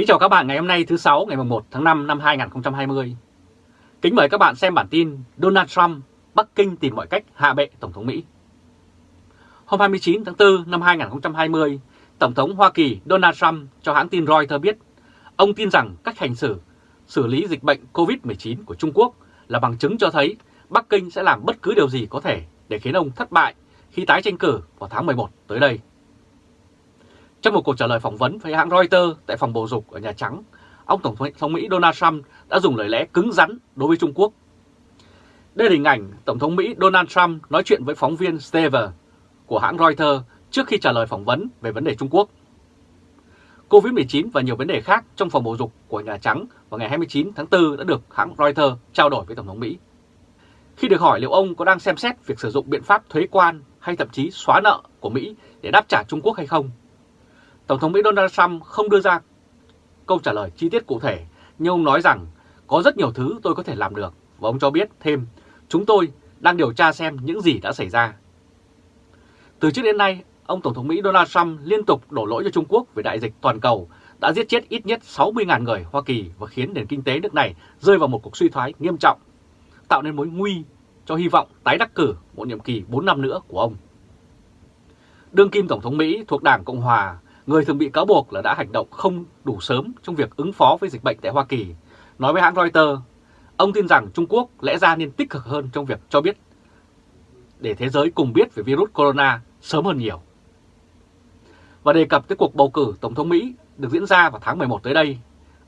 Kính chào các bạn ngày hôm nay thứ 6 ngày 1 tháng 5 năm 2020. Kính mời các bạn xem bản tin Donald Trump, Bắc Kinh tìm mọi cách hạ bệ Tổng thống Mỹ. Hôm 29 tháng 4 năm 2020, Tổng thống Hoa Kỳ Donald Trump cho hãng tin Reuters biết ông tin rằng cách hành xử xử lý dịch bệnh COVID-19 của Trung Quốc là bằng chứng cho thấy Bắc Kinh sẽ làm bất cứ điều gì có thể để khiến ông thất bại khi tái tranh cử vào tháng 11 tới đây. Trong một cuộc trả lời phỏng vấn với hãng Reuters tại phòng bầu dục ở Nhà Trắng, ông Tổng thống Mỹ Donald Trump đã dùng lời lẽ cứng rắn đối với Trung Quốc. Đây là hình ảnh Tổng thống Mỹ Donald Trump nói chuyện với phóng viên Stever của hãng Reuters trước khi trả lời phỏng vấn về vấn đề Trung Quốc. Covid-19 và nhiều vấn đề khác trong phòng bầu dục của Nhà Trắng vào ngày 29 tháng 4 đã được hãng Reuters trao đổi với Tổng thống Mỹ. Khi được hỏi liệu ông có đang xem xét việc sử dụng biện pháp thuế quan hay thậm chí xóa nợ của Mỹ để đáp trả Trung Quốc hay không, Tổng thống Mỹ Donald Trump không đưa ra câu trả lời chi tiết cụ thể, nhưng ông nói rằng có rất nhiều thứ tôi có thể làm được và ông cho biết thêm chúng tôi đang điều tra xem những gì đã xảy ra. Từ trước đến nay, ông Tổng thống Mỹ Donald Trump liên tục đổ lỗi cho Trung Quốc về đại dịch toàn cầu đã giết chết ít nhất 60.000 người Hoa Kỳ và khiến nền kinh tế nước này rơi vào một cuộc suy thoái nghiêm trọng, tạo nên mối nguy cho hy vọng tái đắc cử một nhiệm kỳ 4 năm nữa của ông. Đương kim Tổng thống Mỹ thuộc Đảng Cộng Hòa người thường bị cáo buộc là đã hành động không đủ sớm trong việc ứng phó với dịch bệnh tại Hoa Kỳ. Nói với hãng Reuters, ông tin rằng Trung Quốc lẽ ra nên tích cực hơn trong việc cho biết để thế giới cùng biết về virus corona sớm hơn nhiều. Và đề cập tới cuộc bầu cử Tổng thống Mỹ được diễn ra vào tháng 11 tới đây,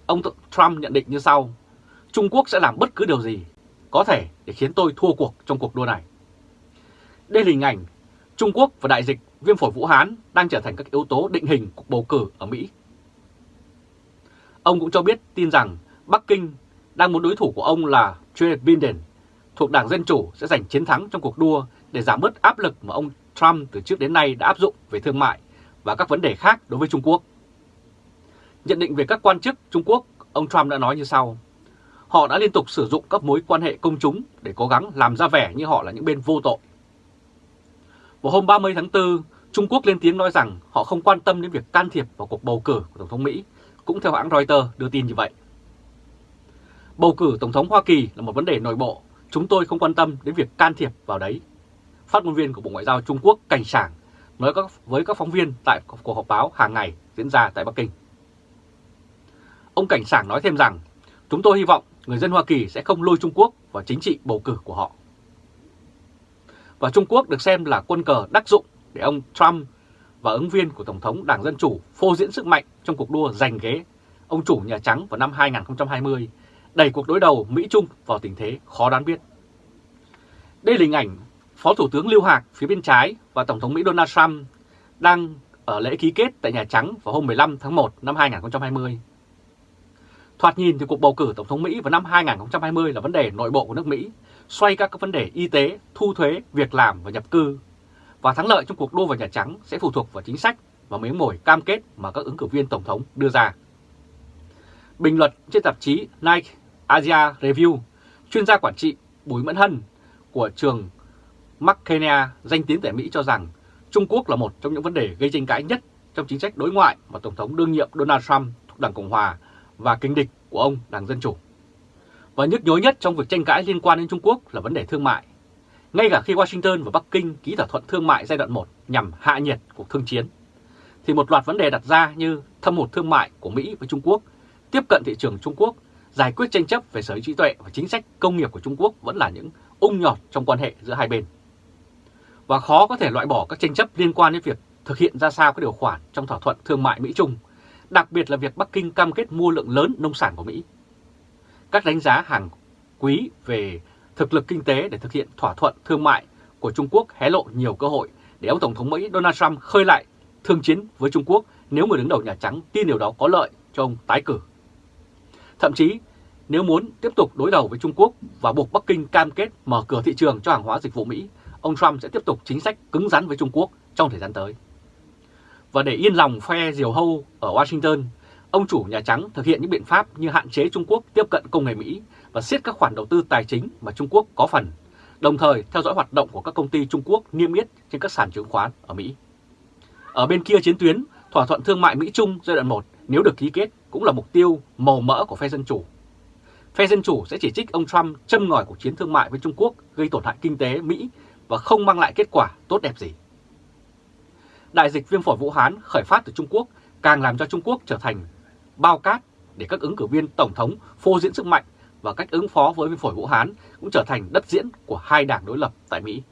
ông Trump nhận định như sau, Trung Quốc sẽ làm bất cứ điều gì có thể để khiến tôi thua cuộc trong cuộc đua này. Đây là hình ảnh Trung Quốc và đại dịch viêm phổi Vũ Hán đang trở thành các yếu tố định hình cuộc bầu cử ở Mỹ. Ông cũng cho biết tin rằng Bắc Kinh đang muốn đối thủ của ông là Joe Biden thuộc Đảng Dân Chủ sẽ giành chiến thắng trong cuộc đua để giảm bớt áp lực mà ông Trump từ trước đến nay đã áp dụng về thương mại và các vấn đề khác đối với Trung Quốc. Nhận định về các quan chức Trung Quốc, ông Trump đã nói như sau. Họ đã liên tục sử dụng các mối quan hệ công chúng để cố gắng làm ra vẻ như họ là những bên vô tội. Vào hôm 30 tháng 4, Trung Quốc lên tiếng nói rằng họ không quan tâm đến việc can thiệp vào cuộc bầu cử của Tổng thống Mỹ, cũng theo hãng Reuters đưa tin như vậy. Bầu cử Tổng thống Hoa Kỳ là một vấn đề nội bộ, chúng tôi không quan tâm đến việc can thiệp vào đấy. Phát ngôn viên của Bộ Ngoại giao Trung Quốc Cảnh Sảng nói với các phóng viên tại cuộc họp báo hàng ngày diễn ra tại Bắc Kinh. Ông Cảnh Sảng nói thêm rằng, chúng tôi hy vọng người dân Hoa Kỳ sẽ không lôi Trung Quốc vào chính trị bầu cử của họ. Và Trung Quốc được xem là quân cờ đắc dụng để ông Trump và ứng viên của Tổng thống Đảng Dân Chủ phô diễn sức mạnh trong cuộc đua giành ghế ông chủ Nhà Trắng vào năm 2020, đẩy cuộc đối đầu Mỹ-Trung vào tình thế khó đoán biết. Đây là hình ảnh Phó Thủ tướng Lưu Hạc phía bên trái và Tổng thống Mỹ Donald Trump đang ở lễ ký kết tại Nhà Trắng vào hôm 15 tháng 1 năm 2020. Thoạt nhìn thì cuộc bầu cử Tổng thống Mỹ vào năm 2020 là vấn đề nội bộ của nước Mỹ, xoay các vấn đề y tế, thu thuế, việc làm và nhập cư và thắng lợi trong cuộc đua vào Nhà Trắng sẽ phụ thuộc vào chính sách và miếng mồi cam kết mà các ứng cử viên Tổng thống đưa ra. Bình luận trên tạp chí Nike Asia Review, chuyên gia quản trị Bùi Mẫn Hân của trường McKenna danh tiếng tại Mỹ cho rằng Trung Quốc là một trong những vấn đề gây tranh cãi nhất trong chính sách đối ngoại mà Tổng thống đương nhiệm Donald Trump thuộc Đảng Cộng Hòa và kinh địch của ông Đảng Dân Chủ. Và nhức nhối nhất trong việc tranh cãi liên quan đến Trung Quốc là vấn đề thương mại. Ngay cả khi Washington và Bắc Kinh ký thỏa thuận thương mại giai đoạn 1 nhằm hạ nhiệt cuộc thương chiến, thì một loạt vấn đề đặt ra như thâm hụt thương mại của Mỹ với Trung Quốc, tiếp cận thị trường Trung Quốc, giải quyết tranh chấp về sở hữu trí tuệ và chính sách công nghiệp của Trung Quốc vẫn là những ung nhọt trong quan hệ giữa hai bên. Và khó có thể loại bỏ các tranh chấp liên quan đến việc thực hiện ra sao các điều khoản trong thỏa thuận thương mại Mỹ-Trung, đặc biệt là việc Bắc Kinh cam kết mua lượng lớn nông sản của Mỹ. Các đánh giá hàng quý về thực lực kinh tế để thực hiện thỏa thuận thương mại của Trung Quốc hé lộ nhiều cơ hội để ông Tổng thống Mỹ Donald Trump khơi lại thương chiến với Trung Quốc nếu người đứng đầu Nhà Trắng tin điều đó có lợi cho ông tái cử. Thậm chí, nếu muốn tiếp tục đối đầu với Trung Quốc và buộc Bắc Kinh cam kết mở cửa thị trường cho hàng hóa dịch vụ Mỹ, ông Trump sẽ tiếp tục chính sách cứng rắn với Trung Quốc trong thời gian tới. Và để yên lòng phe diều hâu ở Washington, ông chủ Nhà Trắng thực hiện những biện pháp như hạn chế Trung Quốc tiếp cận công nghệ Mỹ và siết các khoản đầu tư tài chính mà Trung Quốc có phần, đồng thời theo dõi hoạt động của các công ty Trung Quốc niêm yết trên các sàn chứng khoán ở Mỹ. Ở bên kia chiến tuyến, thỏa thuận thương mại Mỹ-Trung giai đoạn 1 nếu được ký kết cũng là mục tiêu màu mỡ của phe Dân Chủ. Phe Dân Chủ sẽ chỉ trích ông Trump châm ngòi cuộc chiến thương mại với Trung Quốc gây tổn hại kinh tế Mỹ và không mang lại kết quả tốt đẹp gì. Đại dịch viêm phổi Vũ Hán khởi phát từ Trung Quốc càng làm cho Trung Quốc trở thành bao cát để các ứng cử viên Tổng thống phô diễn sức mạnh và cách ứng phó với viêm phổi Vũ Hán cũng trở thành đất diễn của hai đảng đối lập tại Mỹ.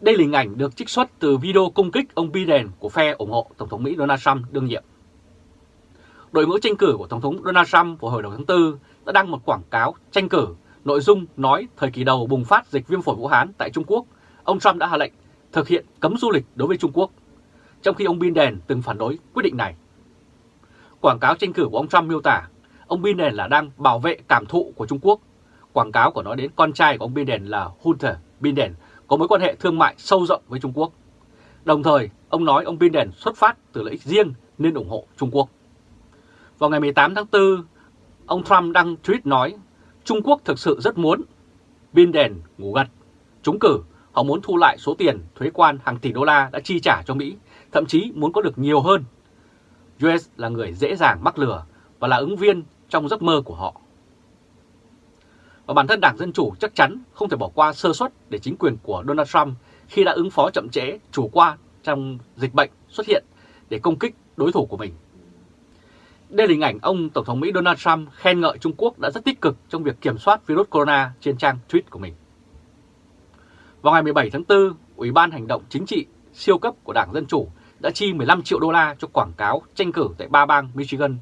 Đây là hình ảnh được trích xuất từ video công kích ông Biden của phe ủng hộ Tổng thống Mỹ Donald Trump đương nhiệm. Đội ngũ tranh cử của Tổng thống Donald Trump vào hồi đầu tháng 4 đã đăng một quảng cáo tranh cử nội dung nói thời kỳ đầu bùng phát dịch viêm phổi Vũ Hán tại Trung Quốc, ông Trump đã hạ lệnh thực hiện cấm du lịch đối với Trung Quốc, trong khi ông Biden từng phản đối quyết định này. Quảng cáo tranh cử của ông Trump miêu tả ông Biden là đang bảo vệ cảm thụ của Trung Quốc. Quảng cáo của nó đến con trai của ông Biden là Hunter Biden có mối quan hệ thương mại sâu rộng với Trung Quốc. Đồng thời, ông nói ông Biden xuất phát từ lợi ích riêng nên ủng hộ Trung Quốc. Vào ngày 18 tháng 4, ông Trump đăng tweet nói Trung Quốc thực sự rất muốn Biden ngủ gật. Chúng cử, họ muốn thu lại số tiền thuế quan hàng tỷ đô la đã chi trả cho Mỹ, thậm chí muốn có được nhiều hơn. US là người dễ dàng mắc lừa và là ứng viên trong giấc mơ của họ. Và bản thân Đảng Dân Chủ chắc chắn không thể bỏ qua sơ suất để chính quyền của Donald Trump khi đã ứng phó chậm trễ, chủ quan trong dịch bệnh xuất hiện để công kích đối thủ của mình. Đây là hình ảnh ông Tổng thống Mỹ Donald Trump khen ngợi Trung Quốc đã rất tích cực trong việc kiểm soát virus corona trên trang tweet của mình. Vào ngày 17 tháng 4, Ủy ban Hành động Chính trị siêu cấp của Đảng Dân Chủ đã chi 15 triệu đô la cho quảng cáo tranh cử tại ba bang Michigan,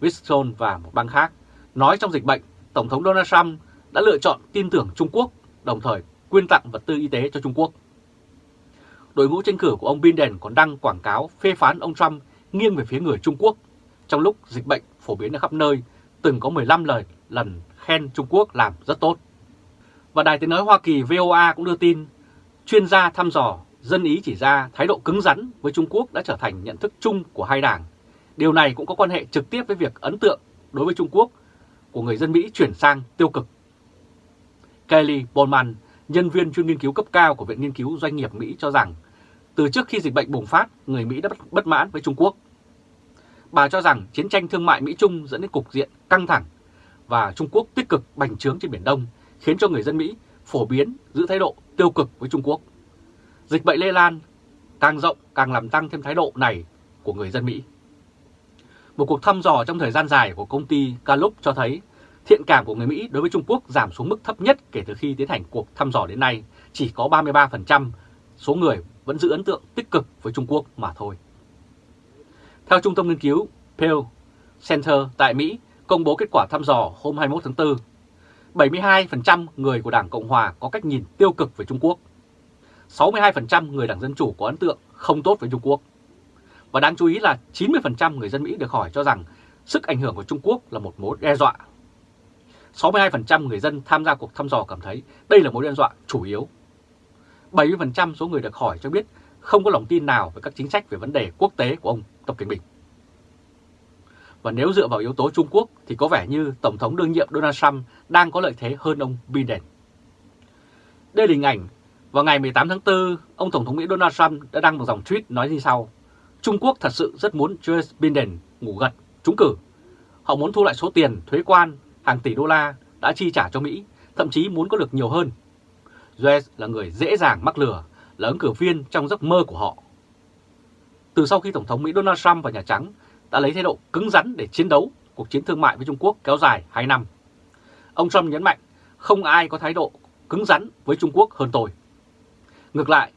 Wisconsin và một bang khác, nói trong dịch bệnh, Tổng thống Donald Trump đã lựa chọn tin tưởng Trung Quốc, đồng thời quyên tặng vật tư y tế cho Trung Quốc. Đội ngũ tranh cử của ông Biden còn đăng quảng cáo phê phán ông Trump nghiêng về phía người Trung Quốc trong lúc dịch bệnh phổ biến ở khắp nơi, từng có 15 lời lần khen Trung Quốc làm rất tốt. Và Đài tiếng nói Hoa Kỳ VOA cũng đưa tin, chuyên gia thăm dò dân ý chỉ ra thái độ cứng rắn với Trung Quốc đã trở thành nhận thức chung của hai đảng. Điều này cũng có quan hệ trực tiếp với việc ấn tượng đối với Trung Quốc của người dân Mỹ chuyển sang tiêu cực. Kelly Bowman, nhân viên chuyên nghiên cứu cấp cao của Viện Nghiên cứu Doanh nghiệp Mỹ cho rằng, từ trước khi dịch bệnh bùng phát, người Mỹ đã bất mãn với Trung Quốc. Bà cho rằng chiến tranh thương mại Mỹ-Trung dẫn đến cục diện căng thẳng và Trung Quốc tích cực bành trướng trên Biển Đông, khiến cho người dân Mỹ phổ biến giữ thái độ tiêu cực với Trung Quốc. Dịch bệnh lây lan càng rộng càng làm tăng thêm thái độ này của người dân Mỹ. Một cuộc thăm dò trong thời gian dài của công ty Gallup cho thấy thiện cảm của người Mỹ đối với Trung Quốc giảm xuống mức thấp nhất kể từ khi tiến hành cuộc thăm dò đến nay, chỉ có 33% số người vẫn giữ ấn tượng tích cực với Trung Quốc mà thôi. Theo Trung tâm Nghiên cứu Pew Center tại Mỹ công bố kết quả thăm dò hôm 21 tháng 4, 72% người của Đảng Cộng Hòa có cách nhìn tiêu cực về Trung Quốc. 62% người Đảng Dân Chủ có ấn tượng không tốt với Trung Quốc. Và đáng chú ý là 90% người dân Mỹ được hỏi cho rằng sức ảnh hưởng của Trung Quốc là một mối đe dọa. 62% người dân tham gia cuộc thăm dò cảm thấy đây là mối đe dọa chủ yếu. 70% số người được hỏi cho biết không có lòng tin nào về các chính sách về vấn đề quốc tế của ông Tập Cận Bình. Và nếu dựa vào yếu tố Trung Quốc thì có vẻ như Tổng thống đương nhiệm Donald Trump đang có lợi thế hơn ông Biden. Đây là hình ảnh vào ngày 18 tháng 4, ông Tổng thống Mỹ Donald Trump đã đăng một dòng tweet nói như sau. Trung Quốc thật sự rất muốn Joe Biden ngủ gật, trúng cử. Họ muốn thu lại số tiền thuế quan hàng tỷ đô la đã chi trả cho Mỹ, thậm chí muốn có được nhiều hơn. Joe là người dễ dàng mắc lừa, là ứng cử viên trong giấc mơ của họ. Từ sau khi Tổng thống Mỹ Donald Trump vào Nhà Trắng đã lấy thái độ cứng rắn để chiến đấu cuộc chiến thương mại với Trung Quốc kéo dài 2 năm. Ông Trump nhấn mạnh không ai có thái độ cứng rắn với Trung Quốc hơn tôi. Ngược lại,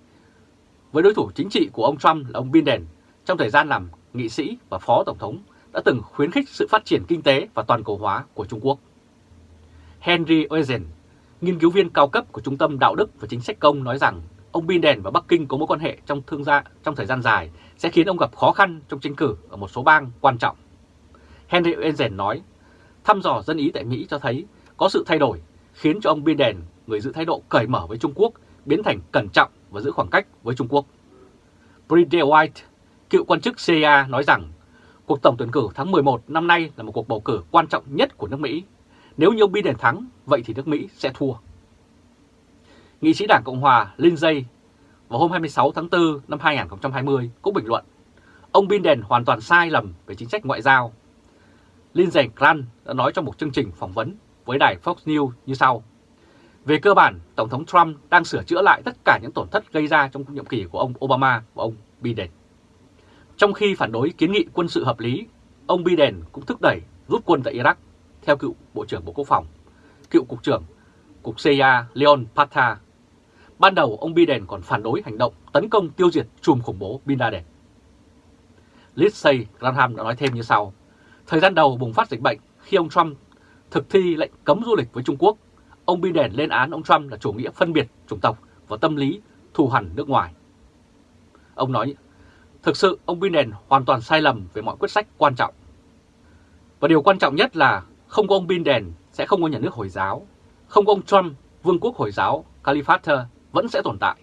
với đối thủ chính trị của ông Trump là ông Biden, trong thời gian làm nghị sĩ và phó tổng thống đã từng khuyến khích sự phát triển kinh tế và toàn cầu hóa của Trung Quốc. Henry Eisen, nghiên cứu viên cao cấp của Trung tâm Đạo đức và Chính sách Công nói rằng ông Biden và Bắc Kinh có mối quan hệ trong thương gia trong thời gian dài sẽ khiến ông gặp khó khăn trong tranh cử ở một số bang quan trọng. Henry Eisen nói, thăm dò dân ý tại Mỹ cho thấy có sự thay đổi khiến cho ông Biden, người giữ thái độ cởi mở với Trung Quốc, biến thành cẩn trọng và giữ khoảng cách với Trung Quốc. Bridget White, cựu quan chức CIA nói rằng cuộc tổng tuyển cử tháng 11 năm nay là một cuộc bầu cử quan trọng nhất của nước Mỹ. Nếu như ông Biden thắng, vậy thì nước Mỹ sẽ thua. Nghị sĩ Đảng Cộng Hòa Lindsey vào hôm 26 tháng 4 năm 2020 cũng bình luận ông Biden hoàn toàn sai lầm về chính sách ngoại giao. Lindsey Graham đã nói trong một chương trình phỏng vấn với đài Fox News như sau. Về cơ bản, Tổng thống Trump đang sửa chữa lại tất cả những tổn thất gây ra trong nhiệm kỳ của ông Obama và ông Biden. Trong khi phản đối kiến nghị quân sự hợp lý, ông Biden cũng thúc đẩy rút quân tại Iraq, theo cựu Bộ trưởng Bộ Quốc phòng, cựu Cục trưởng Cục CIA Leon Pata. Ban đầu ông Biden còn phản đối hành động tấn công tiêu diệt chùm khủng bố Bin Laden. Lindsey Graham đã nói thêm như sau. Thời gian đầu bùng phát dịch bệnh khi ông Trump thực thi lệnh cấm du lịch với Trung Quốc, ông Biden lên án ông Trump là chủ nghĩa phân biệt chủng tộc và tâm lý thù hằn nước ngoài. Ông nói, thực sự ông Biden hoàn toàn sai lầm về mọi quyết sách quan trọng. Và điều quan trọng nhất là không có ông Biden sẽ không có nhà nước Hồi giáo, không có ông Trump, vương quốc Hồi giáo Caliphate vẫn sẽ tồn tại.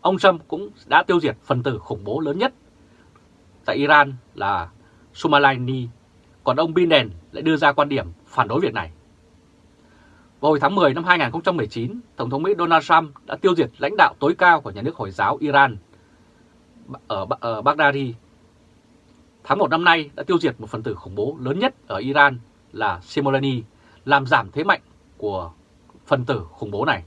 Ông Trump cũng đã tiêu diệt phần tử khủng bố lớn nhất tại Iran là Soleimani, còn ông Biden lại đưa ra quan điểm phản đối việc này. Vào hồi tháng 10 năm 2019, Tổng thống Mỹ Donald Trump đã tiêu diệt lãnh đạo tối cao của nhà nước Hồi giáo Iran ở, ở Baghdadi. Tháng 1 năm nay đã tiêu diệt một phần tử khủng bố lớn nhất ở Iran là Soleimani, làm giảm thế mạnh của phần tử khủng bố này.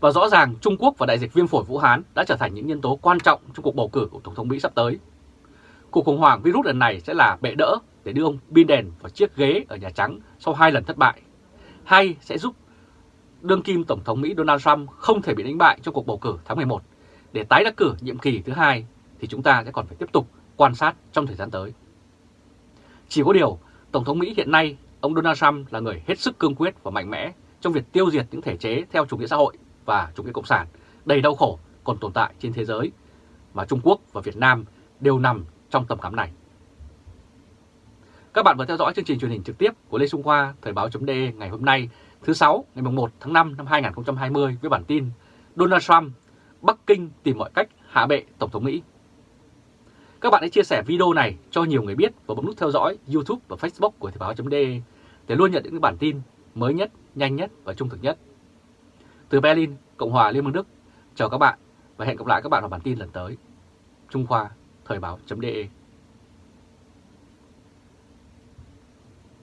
Và rõ ràng Trung Quốc và đại dịch viêm phổi Vũ Hán đã trở thành những nhân tố quan trọng trong cuộc bầu cử của Tổng thống Mỹ sắp tới. Cuộc khủng hoảng virus lần này sẽ là bệ đỡ để đưa ông Biden vào chiếc ghế ở Nhà Trắng sau hai lần thất bại, hay sẽ giúp đương kim Tổng thống Mỹ Donald Trump không thể bị đánh bại trong cuộc bầu cử tháng 11 để tái đắc cử nhiệm kỳ thứ hai thì chúng ta sẽ còn phải tiếp tục quan sát trong thời gian tới. Chỉ có điều, Tổng thống Mỹ hiện nay, ông Donald Trump là người hết sức cương quyết và mạnh mẽ trong việc tiêu diệt những thể chế theo chủ nghĩa xã hội và chủ nghĩa cộng sản đầy đau khổ còn tồn tại trên thế giới mà Trung Quốc và Việt Nam đều nằm trong tầm cắm này. Các bạn vừa theo dõi chương trình truyền hình trực tiếp của Lê Trung Khoa Thời báo.de ngày hôm nay thứ sáu ngày 1 tháng 5 năm 2020 với bản tin Donald Trump, Bắc Kinh tìm mọi cách hạ bệ Tổng thống Mỹ. Các bạn hãy chia sẻ video này cho nhiều người biết và bấm nút theo dõi YouTube và Facebook của Thời báo.de để luôn nhận những bản tin mới nhất, nhanh nhất và trung thực nhất. Từ Berlin, Cộng hòa Liên bang Đức, chào các bạn và hẹn gặp lại các bạn vào bản tin lần tới. Trung Khoa, Thời báo.de